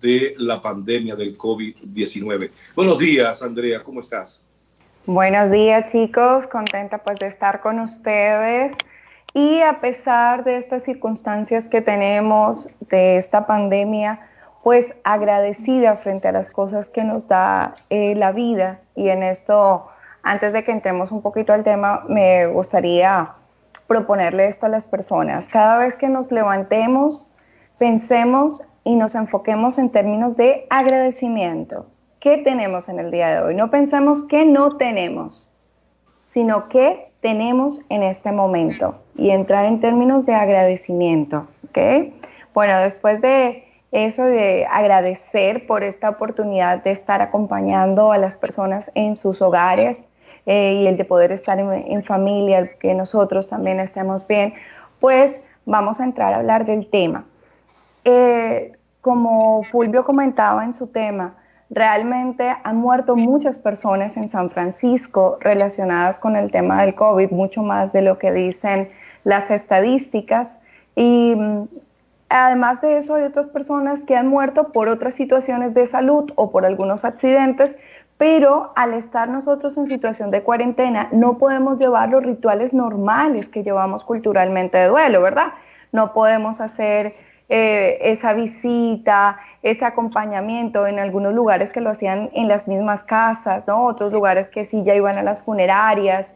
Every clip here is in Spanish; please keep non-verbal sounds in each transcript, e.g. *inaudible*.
de la pandemia del COVID-19. Buenos días, Andrea, ¿cómo estás? Buenos días, chicos. Contenta pues de estar con ustedes. Y a pesar de estas circunstancias que tenemos, de esta pandemia, pues agradecida frente a las cosas que nos da eh, la vida. Y en esto, antes de que entremos un poquito al tema, me gustaría proponerle esto a las personas. Cada vez que nos levantemos, pensemos y nos enfoquemos en términos de agradecimiento. ¿Qué tenemos en el día de hoy? No pensemos que no tenemos, sino que tenemos en este momento y entrar en términos de agradecimiento. ¿ok? Bueno, después de eso de agradecer por esta oportunidad de estar acompañando a las personas en sus hogares, eh, y el de poder estar en, familia, que nosotros también estemos bien, pues vamos a entrar a hablar del tema. Eh, como Fulvio comentaba en su tema, realmente han muerto muchas personas en San Francisco relacionadas con el tema del COVID, mucho más de lo que dicen las estadísticas. Y mm, además de eso, hay otras personas que han muerto por otras situaciones de salud o por algunos accidentes pero al estar nosotros en situación de cuarentena, no podemos llevar los rituales normales que llevamos culturalmente de duelo, ¿verdad? No podemos hacer eh, esa visita, ese acompañamiento en algunos lugares que lo hacían en las mismas casas. Otros lugares que sí ya iban a las funerarias,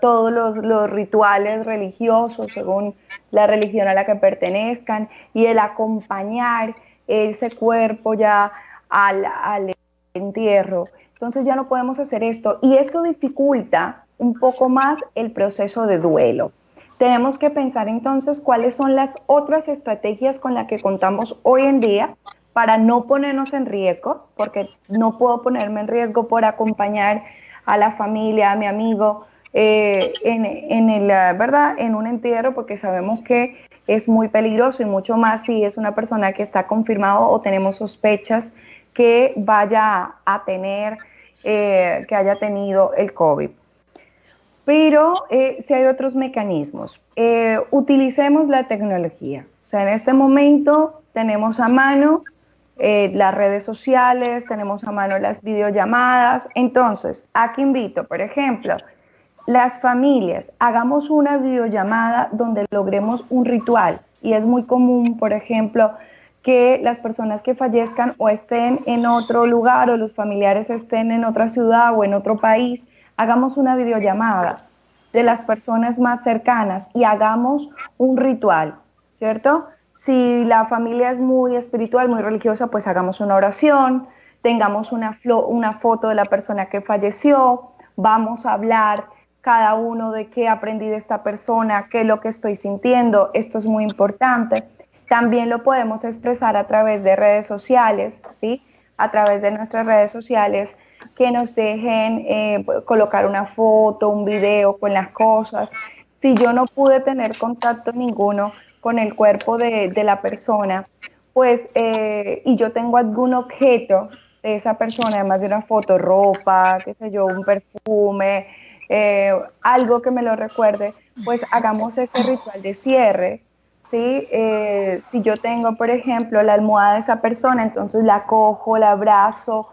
todos los, rituales religiosos según la religión a la que pertenezcan y el acompañar ese cuerpo ya al entierro. Entonces ya no podemos hacer esto y esto dificulta un poco más el proceso de duelo. Tenemos que pensar entonces cuáles son las otras estrategias con las que contamos hoy en día para no ponernos en riesgo, porque no puedo ponerme en riesgo por acompañar a la familia, a mi amigo, eh, en, en, el, ¿verdad? en un entierro, porque sabemos que es muy peligroso y mucho más si es una persona que está confirmado o tenemos sospechas que vaya a tener, eh, que haya tenido el COVID. Pero eh, si hay otros mecanismos, eh, utilicemos la tecnología. O sea, en este momento tenemos a mano las redes sociales, tenemos a mano las videollamadas. Entonces, aquí invito, por ejemplo, las familias, hagamos una videollamada donde logremos un ritual. Y es muy común, por ejemplo, que las personas que fallezcan o estén en otro lugar o los familiares estén en otra ciudad o en otro país, hagamos una videollamada de las personas más cercanas y hagamos un ritual, ¿cierto? Si la familia es muy espiritual, muy religiosa, pues hagamos una oración, tengamos una, foto de la persona que falleció, vamos a hablar cada uno de qué aprendí de esta persona, qué es lo que estoy sintiendo, esto es muy importante también lo podemos expresar a través de redes sociales, ¿sí? A través de nuestras redes sociales que nos dejen eh, colocar una foto, un video con las cosas. Si yo no pude tener contacto ninguno con el cuerpo de, la persona, pues, eh, y yo tengo algún objeto de esa persona, además de una foto, ropa, qué sé yo, un perfume, eh, algo que me lo recuerde, pues hagamos ese ritual de cierre ¿sí? Si yo tengo, por ejemplo, la almohada de esa persona, entonces la cojo, la abrazo,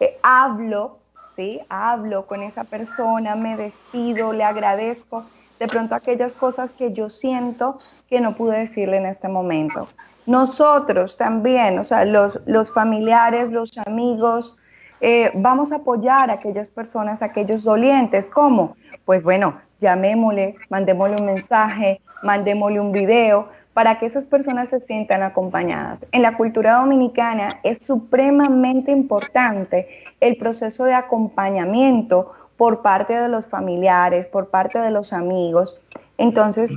eh, hablo, ¿sí? Hablo con esa persona, me despido, le agradezco de pronto aquellas cosas que yo siento que no pude decirle en este momento. Nosotros también, o sea, los, los familiares, los amigos, eh, vamos a apoyar a aquellas personas, a aquellos dolientes. ¿Cómo? Pues bueno, llamémosle, mandémosle un mensaje, mandémosle un video, para que esas personas se sientan acompañadas. En la cultura dominicana es supremamente importante el proceso de acompañamiento por parte de los familiares, por parte de los amigos. Entonces,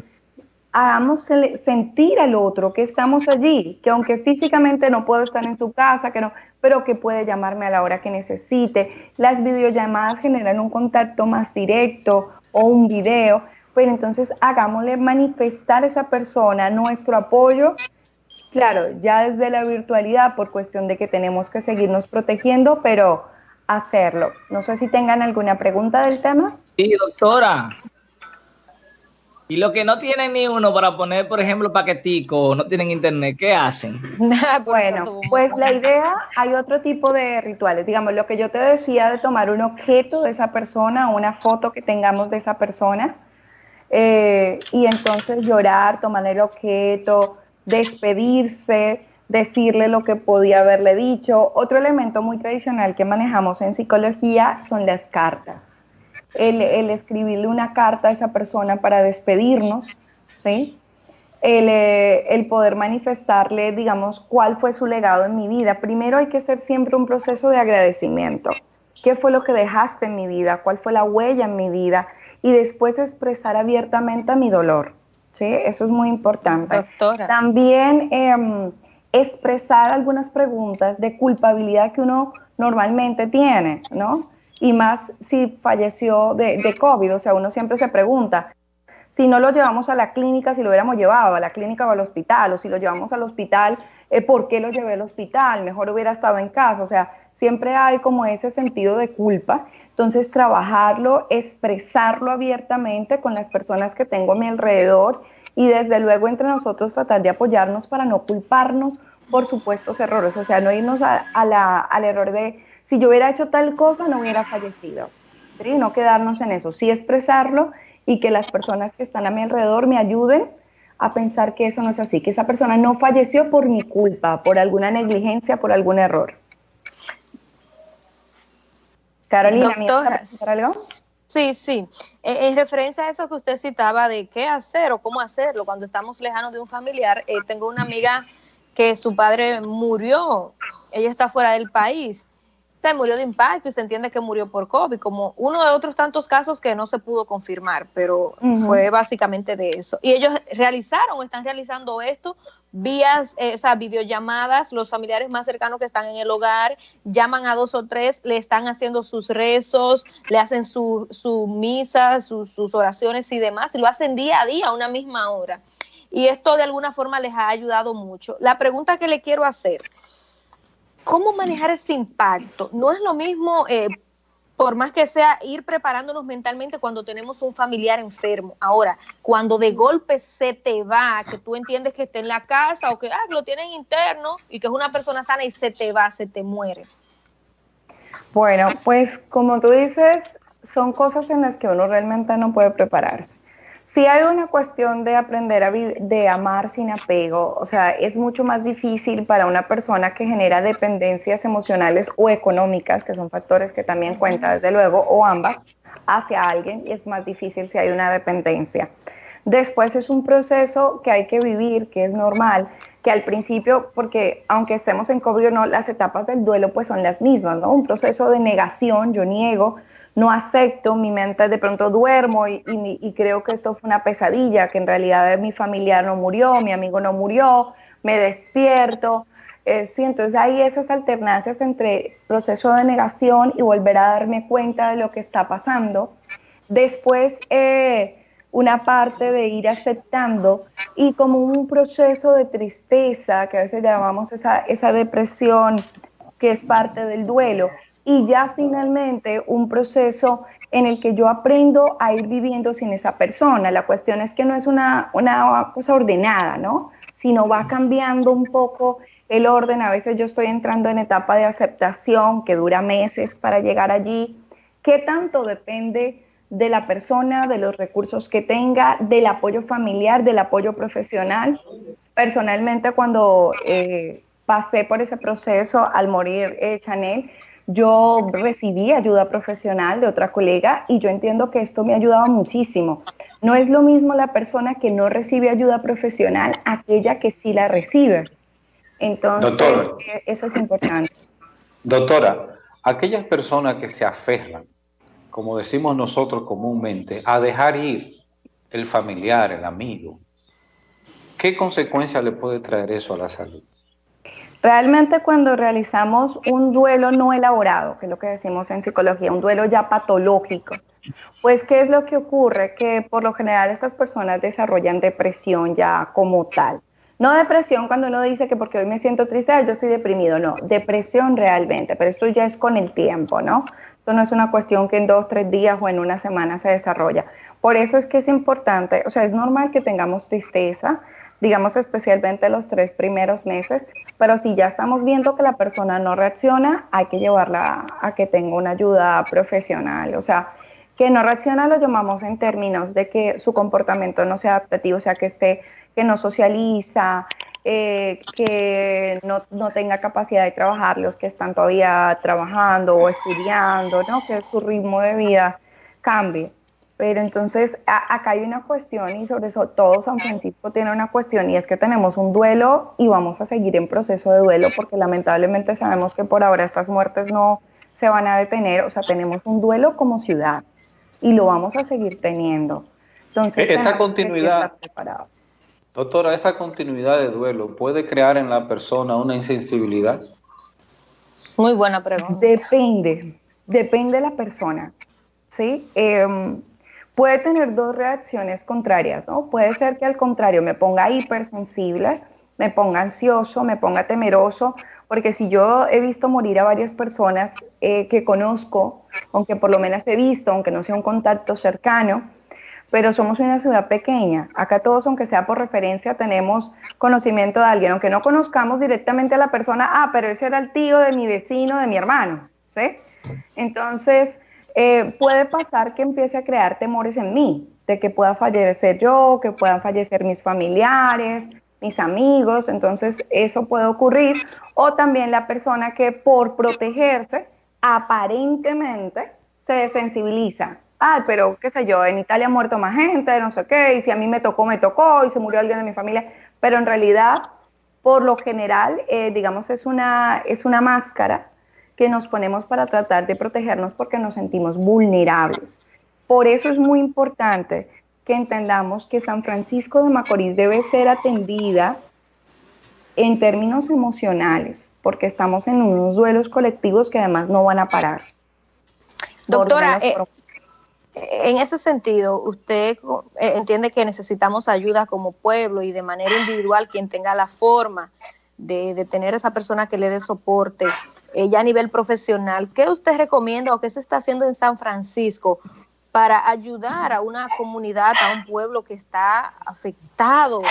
hagamos sentir al otro que estamos allí, que aunque físicamente no puedo estar en su casa, que no, pero que puede llamarme a la hora que necesite. Las videollamadas generan un contacto más directo o un video, pero entonces hagámosle manifestar a esa persona nuestro apoyo, claro, ya desde la virtualidad por cuestión de que tenemos que seguirnos protegiendo, pero hacerlo. No sé si tengan alguna pregunta del tema. Sí, doctora. Y los que no tienen ni uno para poner, por ejemplo, paquetico, no tienen internet, ¿qué hacen? *laughs* bueno, pues la idea, hay otro tipo de rituales. Digamos, lo que yo te decía de tomar un objeto de esa persona, una foto que tengamos de esa persona, eh, y entonces llorar, tomar el objeto, despedirse, decirle lo que podía haberle dicho. Otro elemento muy tradicional que manejamos en psicología son las cartas el, escribirle una carta a esa persona para despedirnos, ¿sí? Eh, el, poder manifestarle, digamos, cuál fue su legado en mi vida. Primero hay que hacer siempre un proceso de agradecimiento. ¿Qué fue lo que dejaste en mi vida? ¿Cuál fue la huella en mi vida? Y después expresar abiertamente mi dolor. ¿sí? Eso es muy importante. También em, expresar algunas preguntas de culpabilidad que uno normalmente tiene, ¿no? y más si falleció de, COVID. O sea, uno siempre se pregunta, si no lo llevamos a la clínica, si lo hubiéramos llevado a la clínica o al hospital, o si lo llevamos al hospital, eh, ¿por qué lo llevé al hospital? Mejor hubiera estado en casa. O sea, siempre hay como ese sentido de culpa. Entonces, trabajarlo, expresarlo abiertamente con las personas que tengo a mi alrededor y desde luego entre nosotros tratar de apoyarnos para no culparnos por supuestos errores. O sea, no irnos a, la, al error de si yo hubiera hecho tal cosa, no hubiera fallecido. ¿sí? No quedarnos en eso, sí expresarlo y que las personas que están a mi alrededor me ayuden a pensar que eso no es así, que esa persona no falleció por mi culpa, por alguna negligencia, por algún error. Carolina, Doctora, algo? Sí, sí. Eh, en referencia a eso que usted citaba de qué hacer o cómo hacerlo cuando estamos lejanos de un familiar, eh, tengo una amiga que su padre murió, ella está fuera del país se murió de impacto y se entiende que murió por COVID, como uno de otros tantos casos que no se pudo confirmar, pero fue básicamente de eso. Y ellos realizaron, están realizando esto vías, eh, o sea, videollamadas, los familiares más cercanos que están en el hogar llaman a dos o tres, le están haciendo sus rezos, le hacen su, su misa, sus oraciones y demás, y lo hacen día a día, a una misma hora. Y esto de alguna forma les ha ayudado mucho. La pregunta que le quiero hacer, ¿Cómo manejar ese impacto? No es lo mismo, eh, por más que sea, ir preparándonos mentalmente cuando tenemos un familiar enfermo. Ahora, cuando de golpe se te va, que tú entiendes que está en la casa o que ah, lo tienen interno y que es una persona sana y se te va, se te muere. Bueno, pues como tú dices, son cosas en las que uno realmente no puede prepararse. Si hay una cuestión de aprender a de amar sin apego, o sea, es mucho más difícil para una persona que genera dependencias emocionales o económicas, que son factores que también cuenta desde luego, o ambas, hacia alguien, y es más difícil si hay una dependencia. Después es un proceso que hay que vivir, que es normal, que al principio, porque aunque estemos en COVID o no, las etapas del duelo pues son las mismas, ¿no? Un proceso de negación, yo niego, no acepto, mi mente de pronto duermo y, creo que esto fue una pesadilla, que en realidad mi familiar no murió, mi amigo no murió, me despierto. Eh, sí, entonces hay esas alternancias entre proceso de negación y volver a darme cuenta de lo que está pasando. Después, eh, una parte de ir aceptando y como un proceso de tristeza, que a veces llamamos esa, esa depresión, que es parte del duelo, y ya finalmente un proceso en el que yo aprendo a ir viviendo sin esa persona. La cuestión es que no es una, una cosa ordenada, ¿no? Sino va cambiando un poco el orden. A veces yo estoy entrando en etapa de aceptación que dura meses para llegar allí. ¿Qué tanto depende de la persona, de los recursos que tenga, del apoyo familiar, del apoyo profesional? Personalmente, cuando eh, pasé por ese proceso al morir eh, Chanel, yo recibí ayuda profesional de otra colega y yo entiendo que esto me ha ayudado muchísimo. No es lo mismo la persona que no recibe ayuda profesional, aquella que sí la recibe. Entonces, eh, eso es importante. Doctora, aquellas personas que se aferran, como decimos nosotros comúnmente, a dejar ir el familiar, el amigo, ¿qué consecuencia le puede traer eso a la salud? Realmente cuando realizamos un duelo no elaborado, que es lo que decimos en psicología, un duelo ya patológico, pues ¿qué es lo que ocurre? Que por lo general estas personas desarrollan depresión ya como tal. No depresión cuando uno dice que porque hoy me siento triste, yo estoy deprimido, no, depresión realmente, pero esto ya es con el tiempo, ¿no? Esto no es una cuestión que en dos, tres días o en una semana se desarrolla. Por eso es que es importante, o sea, es normal que tengamos tristeza, digamos especialmente los tres primeros meses, pero si ya estamos viendo que la persona no reacciona, hay que llevarla a que tenga una ayuda profesional, o sea, que no reacciona lo llamamos en términos de que su comportamiento no sea adaptativo, o sea, que esté, que no socializa, eh, que no, no, tenga capacidad de trabajar los que están todavía trabajando o estudiando, ¿no? que su ritmo de vida cambie. Pero entonces acá hay una cuestión y sobre todo San Francisco tiene una cuestión y es que tenemos un duelo y vamos a seguir en proceso de duelo porque lamentablemente sabemos que por ahora estas muertes no se van a detener, o sea, tenemos un duelo como ciudad y lo vamos a seguir teniendo. Entonces, esta continuidad, doctora, esta continuidad de duelo puede crear en la persona una insensibilidad. Muy buena pregunta. Depende, depende de la persona. ¿sí? Em, puede tener dos reacciones contrarias, ¿no? Puede ser que al contrario me ponga hipersensible, me ponga ansioso, me ponga temeroso, porque si yo he visto morir a varias personas eh, que conozco, aunque por lo menos he visto, aunque no sea un contacto cercano, pero somos una ciudad pequeña. Acá todos, aunque sea por referencia, tenemos conocimiento de alguien, aunque no conozcamos directamente a la persona, ah, pero ese era el tío de mi vecino, de mi hermano, ¿sí? Entonces, eh, puede pasar que empiece a crear temores en mí, de que pueda fallecer yo, que puedan fallecer mis familiares, mis amigos, entonces eso puede ocurrir. O también la persona que por protegerse aparentemente se desensibiliza. Ay, pero qué sé yo, en Italia ha muerto más gente, no sé qué, y si a mí me tocó, me tocó, y se murió alguien de mi familia, pero en realidad, por lo general, eh, digamos, es una, es una máscara que nos ponemos para tratar de protegernos porque nos sentimos vulnerables. Por eso es muy importante que entendamos que San Francisco de Macorís debe ser atendida en términos emocionales, porque estamos en unos duelos colectivos que además no van a parar. Doctora, eh, en ese sentido, ¿usted eh, entiende que necesitamos ayuda como pueblo y de manera individual quien tenga la forma de, de tener esa persona que le dé soporte eh, ya a nivel profesional, ¿qué usted recomienda o qué se está haciendo en San Francisco para ayudar a una comunidad, a un pueblo que está afectado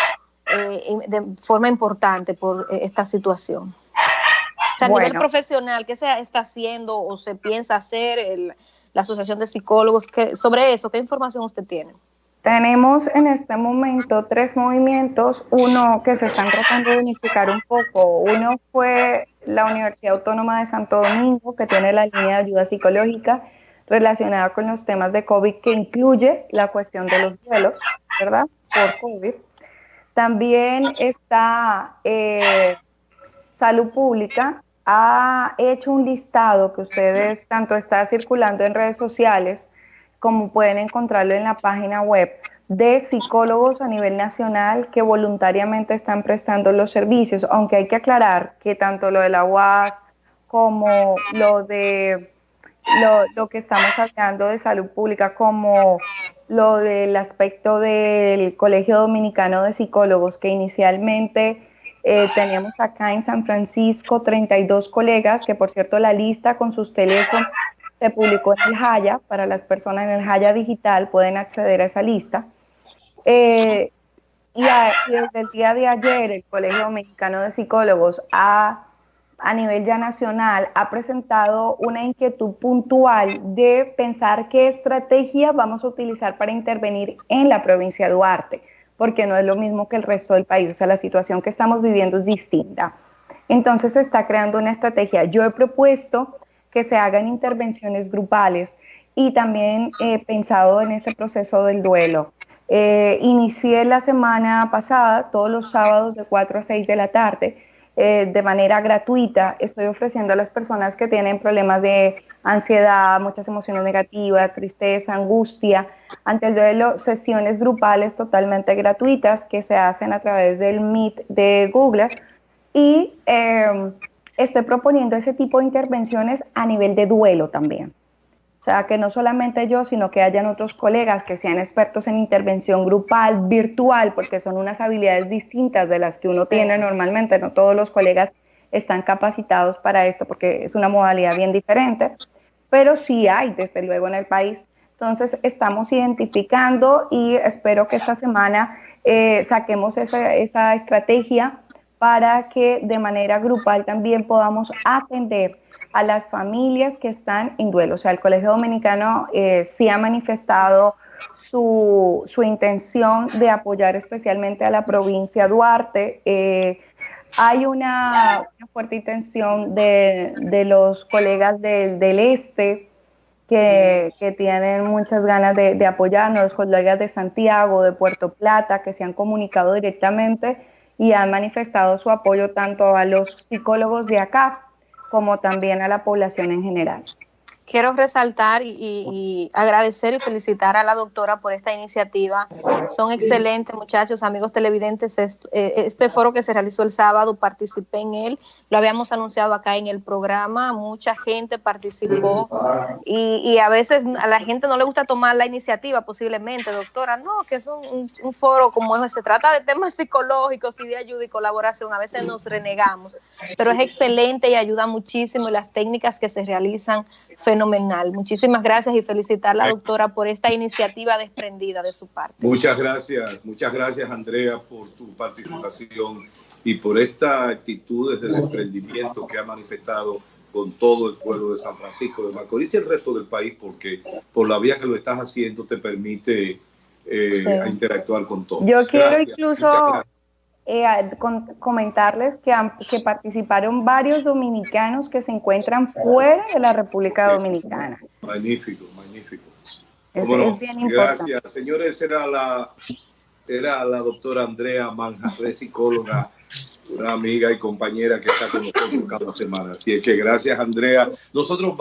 eh, de forma importante por eh, esta situación? O sea, a nivel profesional, ¿qué se está haciendo o se piensa hacer la Asociación de Psicólogos? sobre eso, ¿qué información usted tiene? Tenemos en este momento tres movimientos, uno que se están tratando de unificar un poco. Uno fue la Universidad Autónoma de Santo Domingo, que tiene la línea de ayuda psicológica relacionada con los temas de COVID, que incluye la cuestión de los duelos, ¿verdad? Por COVID. También está eh, Salud Pública, ha hecho un listado que ustedes tanto está circulando en redes sociales como pueden encontrarlo en la página web de psicólogos a nivel nacional que voluntariamente están prestando los servicios, aunque hay que aclarar que tanto lo de la UAS como lo de lo, que estamos hablando de salud pública, como lo del aspecto del Colegio Dominicano de Psicólogos, que inicialmente eh, teníamos acá en San Francisco 32 colegas, que por cierto la lista con sus teléfonos se publicó en el Jaya, para las personas en el Jaya Digital pueden acceder a esa lista. Eh, y, desde el día de ayer el Colegio Mexicano de Psicólogos a nivel ya nacional ha presentado una inquietud puntual de pensar qué estrategia vamos a utilizar para intervenir en la provincia de Duarte, porque no es lo mismo que el resto del país, o sea, la situación que estamos viviendo es distinta. Entonces se está creando una estrategia. Yo he propuesto que se hagan intervenciones grupales y también he pensado en este proceso del duelo. Eh, inicié la semana pasada, todos los sábados de 4 a 6 de la tarde, eh, de manera gratuita. Estoy ofreciendo a las personas que tienen problemas de ansiedad, muchas emociones negativas, tristeza, angustia, ante el duelo, sesiones grupales totalmente gratuitas que se hacen a través del Meet de Google. Y eh, estoy proponiendo ese tipo de intervenciones a nivel de duelo también. O sea, que no solamente yo, sino que hayan otros colegas que sean expertos en intervención grupal, virtual, porque son unas habilidades distintas de las que uno tiene normalmente. No todos los colegas están capacitados para esto porque es una modalidad bien diferente, pero sí hay, desde luego, en el país Entonces, estamos identificando y espero que esta semana eh, saquemos esa, esa estrategia para que de manera grupal también podamos atender a las familias que están en duelo. O sea, el Colegio Dominicano eh, sí ha manifestado su, su, intención de apoyar especialmente a la provincia Duarte. Eh, hay una, fuerte intención de, de los colegas del este que, tienen muchas ganas de, apoyarnos, los colegas de Santiago, de Puerto Plata, que se han comunicado directamente y han manifestado su apoyo tanto a los psicólogos de acá como también a la población en general quiero resaltar y, agradecer y felicitar a la doctora por esta iniciativa. Son excelentes muchachos, amigos televidentes. Eh, este, foro que se realizó el sábado, participé en él, lo habíamos anunciado acá en el programa, mucha gente participó. Y, a veces a la gente no le gusta tomar la iniciativa posiblemente, doctora, no, que es un, un foro como ese, se trata de temas psicológicos y de ayuda y colaboración, a veces nos renegamos, pero es excelente y ayuda muchísimo y las técnicas que se realizan fenomenal. Muchísimas gracias y felicitar a la doctora por esta iniciativa desprendida de su parte. Muchas gracias, muchas gracias Andrea por tu participación y por esta actitud de desprendimiento que ha manifestado con todo el pueblo de San Francisco de Macorís y el resto del país, porque por la vía que lo estás haciendo te permite eh, interactuar con todos. Yo quiero incluso eh, comentarles que, que participaron varios dominicanos que se encuentran fuera de la República Dominicana. Magnífico, magnífico. Es, bien importante. Gracias. Señores, era la, era la doctora Andrea Manjarre, psicóloga, una amiga y compañera que está con nosotros cada semana. Así es que gracias, Andrea. Nosotros